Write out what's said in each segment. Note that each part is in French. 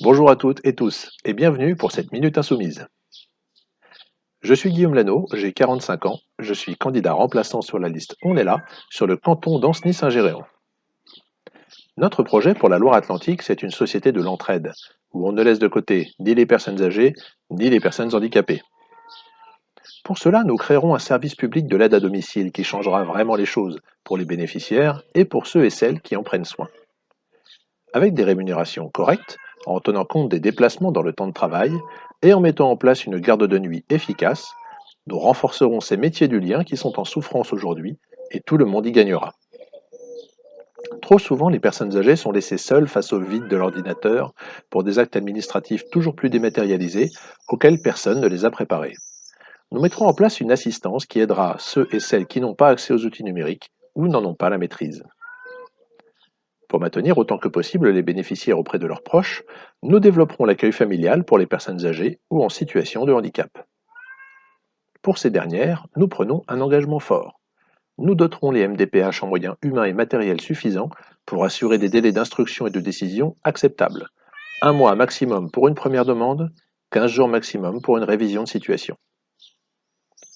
Bonjour à toutes et tous, et bienvenue pour cette Minute Insoumise. Je suis Guillaume Lano, j'ai 45 ans, je suis candidat remplaçant sur la liste On est là, sur le canton d'Ancenis-Saint-Géréon. Notre projet pour la Loire-Atlantique, c'est une société de l'entraide, où on ne laisse de côté ni les personnes âgées, ni les personnes handicapées. Pour cela, nous créerons un service public de l'aide à domicile qui changera vraiment les choses pour les bénéficiaires et pour ceux et celles qui en prennent soin. Avec des rémunérations correctes, en tenant compte des déplacements dans le temps de travail et en mettant en place une garde de nuit efficace, nous renforcerons ces métiers du lien qui sont en souffrance aujourd'hui et tout le monde y gagnera. Trop souvent, les personnes âgées sont laissées seules face au vide de l'ordinateur pour des actes administratifs toujours plus dématérialisés auxquels personne ne les a préparés. Nous mettrons en place une assistance qui aidera ceux et celles qui n'ont pas accès aux outils numériques ou n'en ont pas la maîtrise. Pour maintenir autant que possible les bénéficiaires auprès de leurs proches, nous développerons l'accueil familial pour les personnes âgées ou en situation de handicap. Pour ces dernières, nous prenons un engagement fort. Nous doterons les MDPH en moyens humains et matériels suffisants pour assurer des délais d'instruction et de décision acceptables. Un mois maximum pour une première demande, 15 jours maximum pour une révision de situation.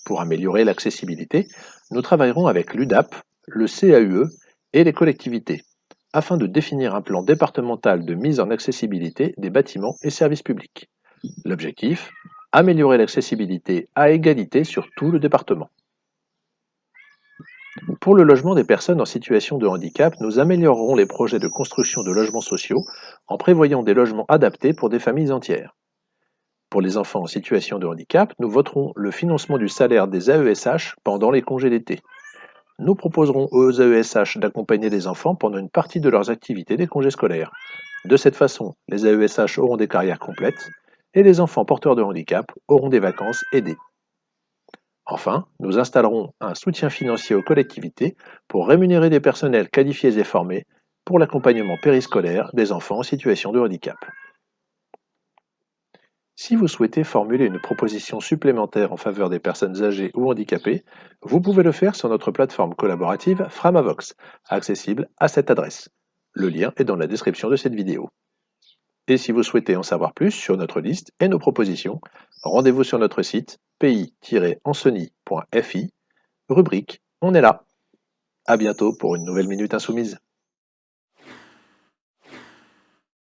Pour améliorer l'accessibilité, nous travaillerons avec l'UDAP, le CAUE et les collectivités afin de définir un plan départemental de mise en accessibilité des bâtiments et services publics. L'objectif Améliorer l'accessibilité à égalité sur tout le département. Pour le logement des personnes en situation de handicap, nous améliorerons les projets de construction de logements sociaux en prévoyant des logements adaptés pour des familles entières. Pour les enfants en situation de handicap, nous voterons le financement du salaire des AESH pendant les congés d'été. Nous proposerons aux AESH d'accompagner les enfants pendant une partie de leurs activités des congés scolaires. De cette façon, les AESH auront des carrières complètes et les enfants porteurs de handicap auront des vacances aidées. Enfin, nous installerons un soutien financier aux collectivités pour rémunérer des personnels qualifiés et formés pour l'accompagnement périscolaire des enfants en situation de handicap. Si vous souhaitez formuler une proposition supplémentaire en faveur des personnes âgées ou handicapées, vous pouvez le faire sur notre plateforme collaborative Framavox, accessible à cette adresse. Le lien est dans la description de cette vidéo. Et si vous souhaitez en savoir plus sur notre liste et nos propositions, rendez-vous sur notre site pays-anceny.fi, rubrique On est là. À bientôt pour une nouvelle Minute Insoumise.